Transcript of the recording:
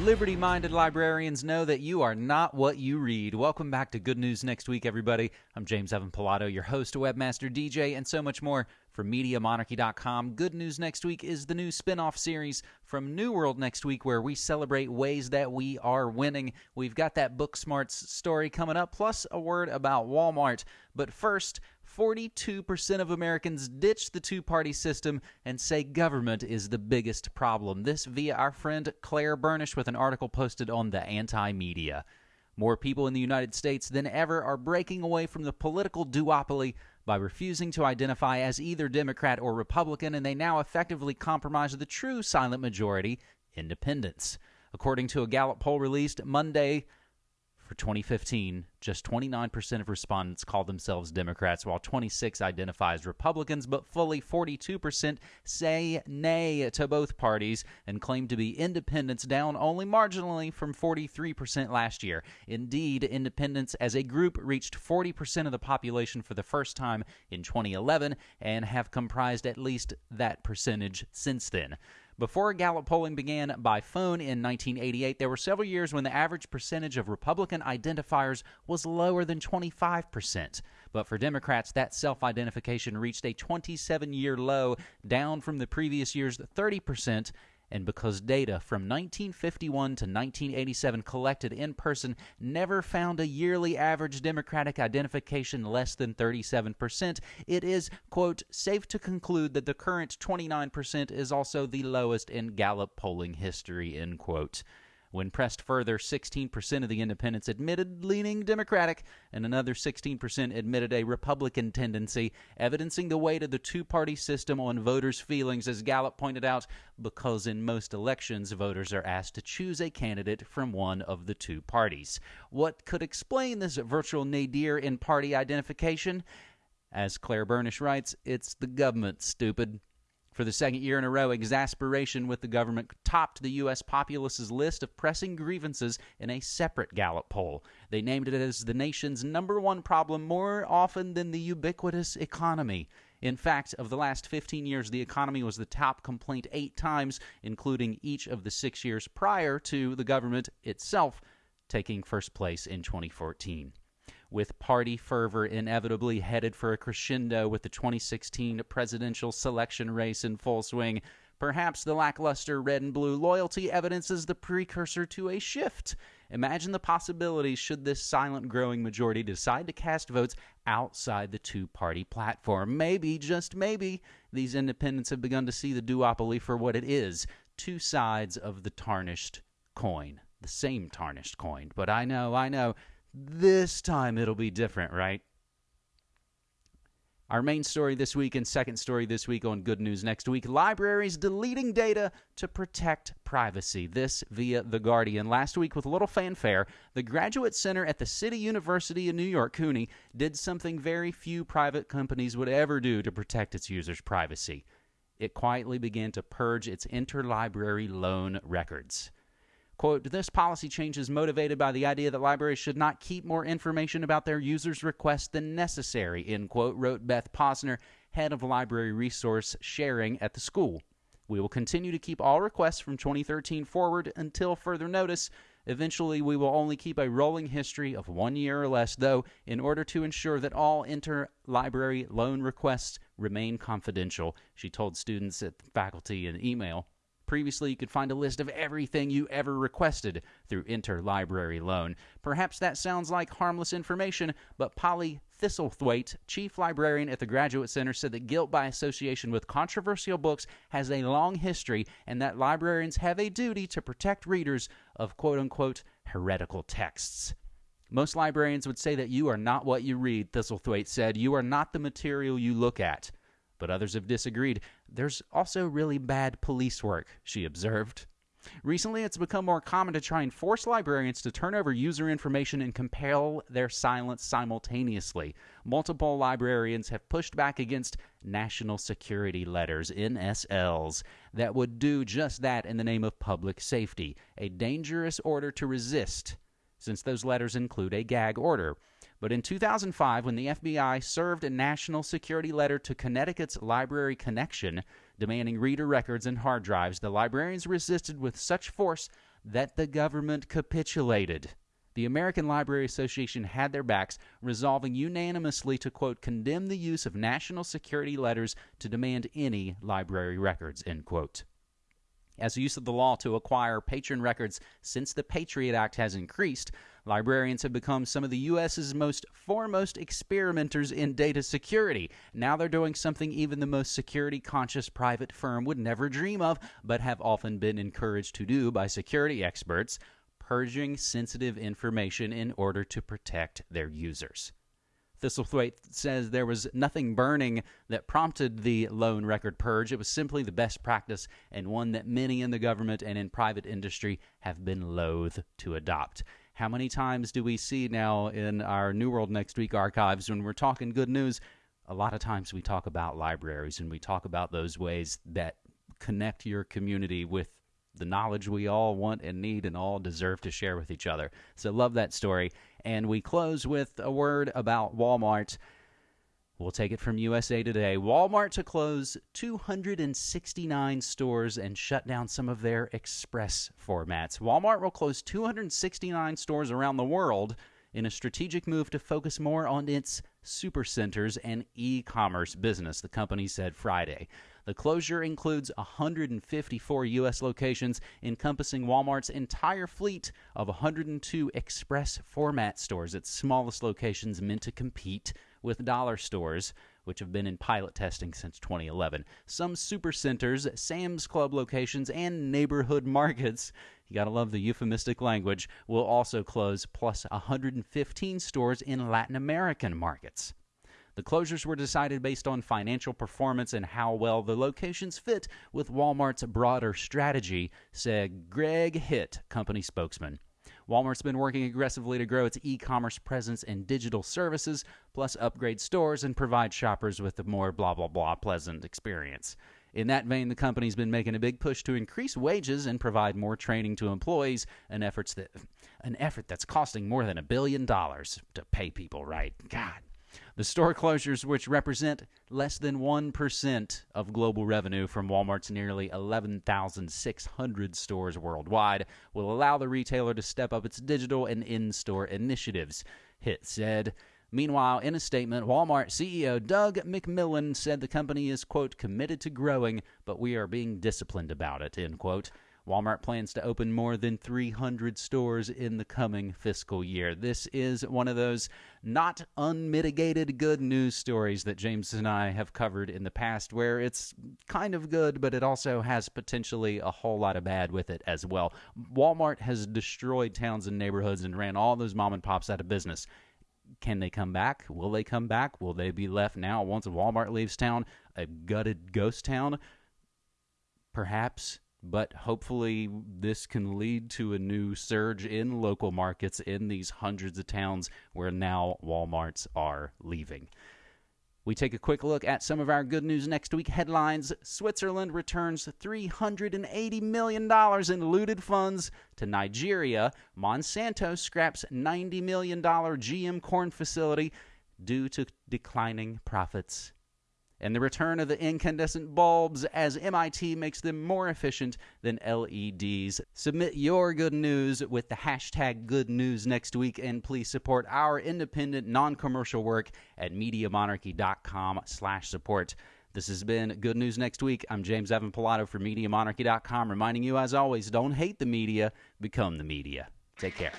Liberty minded librarians know that you are not what you read. Welcome back to Good News Next Week, everybody. I'm James Evan Pilato, your host, webmaster, DJ, and so much more from MediaMonarchy.com. Good News Next Week is the new spin off series from New World Next Week where we celebrate ways that we are winning. We've got that Book Smarts story coming up, plus a word about Walmart. But first, 42% of Americans ditch the two party system and say government is the biggest problem. This via our friend Claire Bernish with an article posted on the Anti Media. More people in the United States than ever are breaking away from the political duopoly by refusing to identify as either Democrat or Republican, and they now effectively compromise the true silent majority, independents. According to a Gallup poll released Monday, for 2015, just 29% of respondents called themselves Democrats, while 26 identify as Republicans, but fully 42% say nay to both parties and claim to be independents, down only marginally from 43% last year. Indeed, independents as a group reached 40% of the population for the first time in 2011 and have comprised at least that percentage since then. Before Gallup polling began by phone in 1988, there were several years when the average percentage of Republican identifiers was lower than 25%. But for Democrats, that self identification reached a 27 year low, down from the previous year's 30%, and because data from 1951 to 1987 collected in person never found a yearly average Democratic identification less than 37%, it is, quote, safe to conclude that the current 29% is also the lowest in Gallup polling history, end quote. When pressed further, 16% of the independents admitted leaning Democratic, and another 16% admitted a Republican tendency, evidencing the weight of the two party system on voters' feelings, as Gallup pointed out, because in most elections, voters are asked to choose a candidate from one of the two parties. What could explain this virtual nadir in party identification? As Claire Bernish writes, it's the government, stupid. For the second year in a row, exasperation with the government topped the U.S. populace's list of pressing grievances in a separate Gallup poll. They named it as the nation's number one problem more often than the ubiquitous economy. In fact, of the last 15 years, the economy was the top complaint eight times, including each of the six years prior to the government itself taking first place in 2014 with party fervor inevitably headed for a crescendo with the 2016 presidential selection race in full swing. Perhaps the lackluster red and blue loyalty evidences the precursor to a shift. Imagine the possibilities should this silent growing majority decide to cast votes outside the two party platform. Maybe, just maybe, these independents have begun to see the duopoly for what it is two sides of the tarnished coin. The same tarnished coin. But I know, I know, this time it'll be different, right? Our main story this week and second story this week on Good News Next Week libraries deleting data to protect privacy. This via The Guardian. Last week, with little fanfare, the Graduate Center at the City University in New York, CUNY, did something very few private companies would ever do to protect its users' privacy. It quietly began to purge its interlibrary loan records. Quote, this policy change is motivated by the idea that libraries should not keep more information about their users' requests than necessary, end quote, wrote Beth Posner, head of library resource sharing at the school. We will continue to keep all requests from 2013 forward until further notice. Eventually, we will only keep a rolling history of one year or less, though, in order to ensure that all interlibrary loan requests remain confidential, she told students at faculty in email. Previously, you could find a list of everything you ever requested through Interlibrary Loan. Perhaps that sounds like harmless information, but Polly Thistlethwaite, chief librarian at the Graduate Center, said that guilt by association with controversial books has a long history and that librarians have a duty to protect readers of quote unquote heretical texts. Most librarians would say that you are not what you read, Thistlethwaite said. You are not the material you look at but others have disagreed. There's also really bad police work, she observed. Recently, it's become more common to try and force librarians to turn over user information and compel their silence simultaneously. Multiple librarians have pushed back against national security letters, NSLs, that would do just that in the name of public safety, a dangerous order to resist since those letters include a gag order. But in 2005, when the FBI served a national security letter to Connecticut's Library Connection demanding reader records and hard drives, the librarians resisted with such force that the government capitulated. The American Library Association had their backs, resolving unanimously to, quote, condemn the use of national security letters to demand any library records, end quote. As use of the law to acquire patron records since the Patriot Act has increased, librarians have become some of the U.S.'s most foremost experimenters in data security. Now they're doing something even the most security conscious private firm would never dream of, but have often been encouraged to do by security experts purging sensitive information in order to protect their users. Thistlethwaite says there was nothing burning that prompted the loan record purge. It was simply the best practice and one that many in the government and in private industry have been loath to adopt. How many times do we see now in our New World Next Week archives when we're talking good news? A lot of times we talk about libraries and we talk about those ways that connect your community with the knowledge we all want and need and all deserve to share with each other. So, love that story. And we close with a word about Walmart. We'll take it from USA Today. Walmart to close 269 stores and shut down some of their express formats. Walmart will close 269 stores around the world in a strategic move to focus more on its supercenters and e commerce business, the company said Friday. The closure includes 154 U.S. locations, encompassing Walmart's entire fleet of 102 express format stores, its smallest locations meant to compete with dollar stores which have been in pilot testing since 2011. Some supercenters, Sam's Club locations, and neighborhood markets, you gotta love the euphemistic language, will also close, plus 115 stores in Latin American markets. The closures were decided based on financial performance and how well the locations fit with Walmart's broader strategy, said Greg Hitt, company spokesman. Walmart's been working aggressively to grow its e commerce presence and digital services, plus upgrade stores and provide shoppers with a more blah, blah, blah pleasant experience. In that vein, the company's been making a big push to increase wages and provide more training to employees, an, that, an effort that's costing more than a billion dollars to pay people right. God. The store closures, which represent less than 1% of global revenue from Walmart's nearly 11,600 stores worldwide, will allow the retailer to step up its digital and in store initiatives, Hitt said. Meanwhile, in a statement, Walmart CEO Doug McMillon said the company is, quote, committed to growing, but we are being disciplined about it, end quote. Walmart plans to open more than 300 stores in the coming fiscal year. This is one of those not unmitigated good news stories that James and I have covered in the past, where it's kind of good, but it also has potentially a whole lot of bad with it as well. Walmart has destroyed towns and neighborhoods and ran all those mom and pops out of business. Can they come back? Will they come back? Will they be left now once Walmart leaves town a gutted ghost town? Perhaps but hopefully this can lead to a new surge in local markets in these hundreds of towns where now Walmarts are leaving. We take a quick look at some of our good news next week headlines. Switzerland returns $380 million in looted funds to Nigeria. Monsanto scraps $90 million GM corn facility due to declining profits and the return of the incandescent bulbs as MIT makes them more efficient than LEDs. Submit your good news with the hashtag good news next week, and please support our independent, non-commercial work at MediaMonarchy.com slash support. This has been Good News Next Week. I'm James Evan Pilato for MediaMonarchy.com, reminding you, as always, don't hate the media, become the media. Take care.